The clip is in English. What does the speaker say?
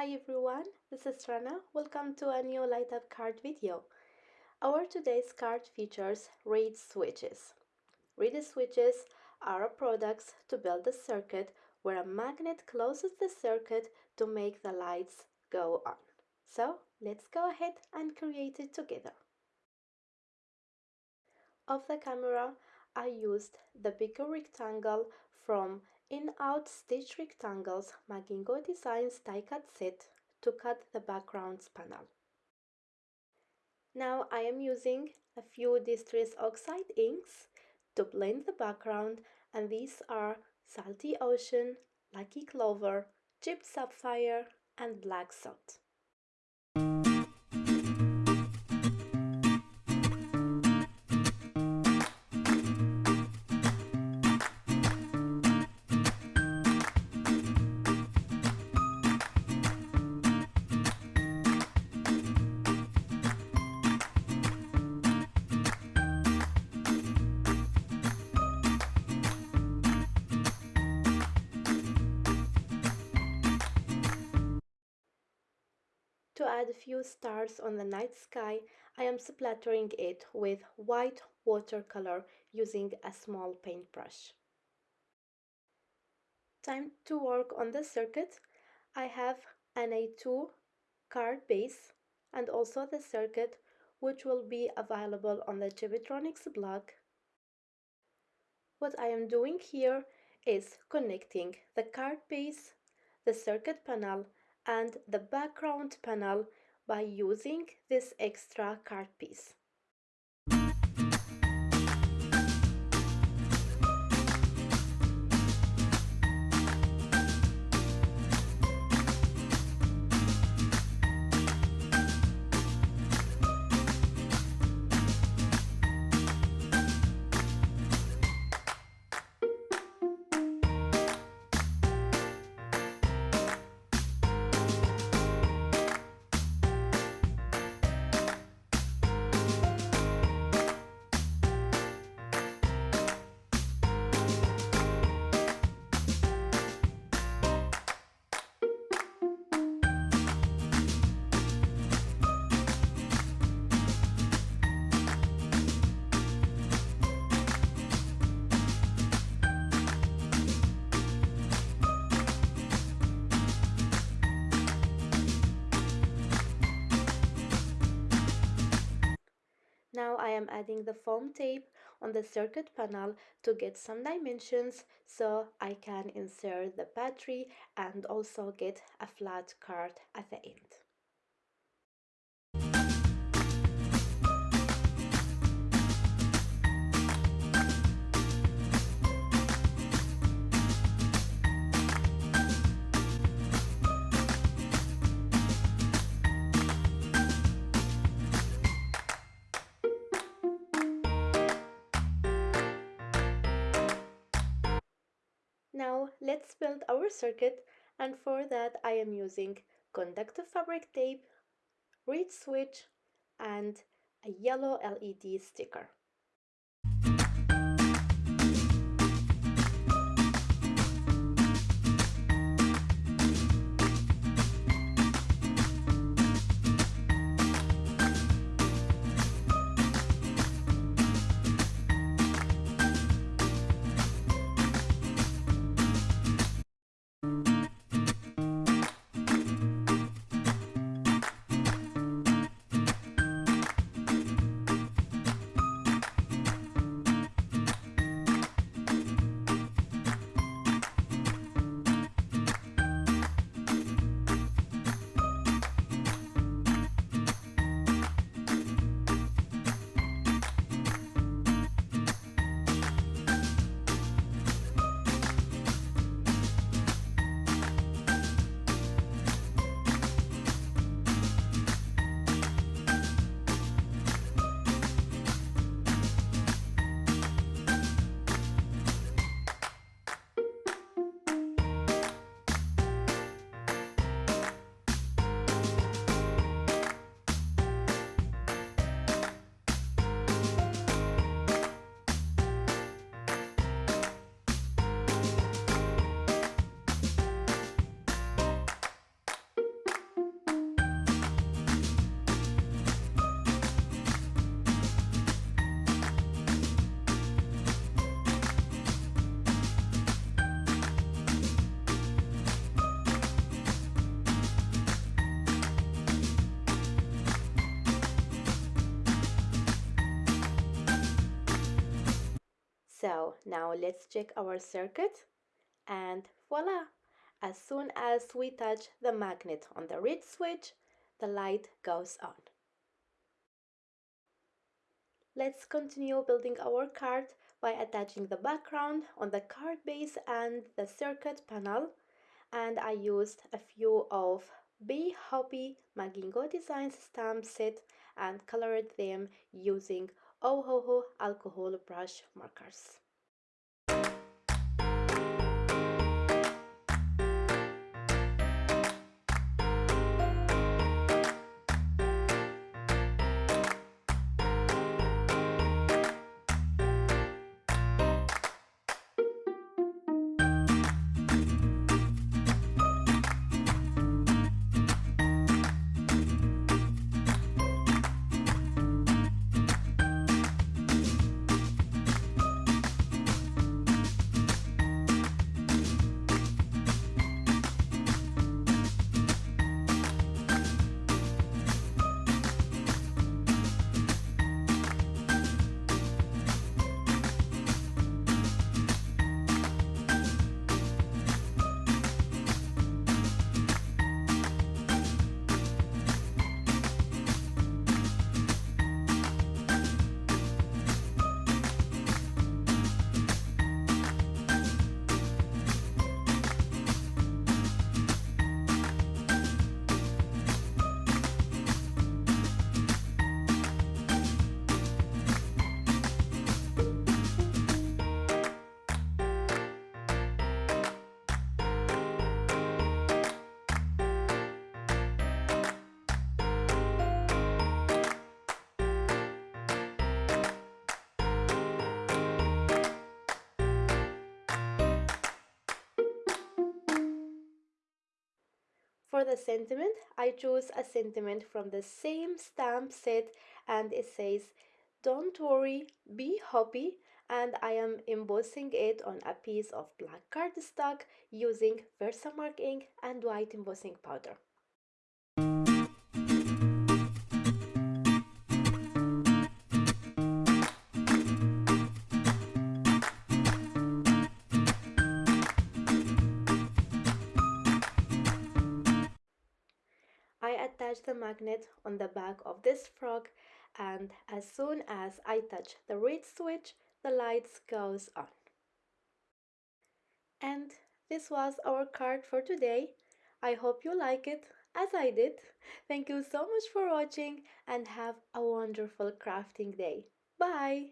Hi everyone, this is Rana. Welcome to a new light up card video. Our today's card features reed switches. Reed switches are products to build a circuit where a magnet closes the circuit to make the lights go on. So let's go ahead and create it together. Of the camera, I used the bigger rectangle from In-Out Stitch Rectangles Magingo Designs die cut set to cut the backgrounds panel. Now I am using a few Distress Oxide inks to blend the background and these are Salty Ocean, Lucky Clover, Chipped Sapphire and Black Soot. Add a few stars on the night sky, I am splattering it with white watercolor using a small paintbrush. Time to work on the circuit. I have an A2 card base and also the circuit which will be available on the Chibitronics blog. What I am doing here is connecting the card base, the circuit panel and the background panel by using this extra card piece. Now I am adding the foam tape on the circuit panel to get some dimensions so I can insert the battery and also get a flat card at the end. Now let's build our circuit and for that I am using conductive fabric tape, reed switch and a yellow LED sticker. So now let's check our circuit and voila! As soon as we touch the magnet on the reed switch, the light goes on. Let's continue building our card by attaching the background on the card base and the circuit panel and I used a few of Be Hobby Magingo Designs stamp set and colored them using Ohuhu alcohol brush markers. For the sentiment, I choose a sentiment from the same stamp set and it says, Don't worry, be happy. And I am embossing it on a piece of black cardstock using Versamark ink and white embossing powder. Attach the magnet on the back of this frog and as soon as I touch the reed switch, the lights goes on. And this was our card for today. I hope you like it as I did. Thank you so much for watching and have a wonderful crafting day. Bye!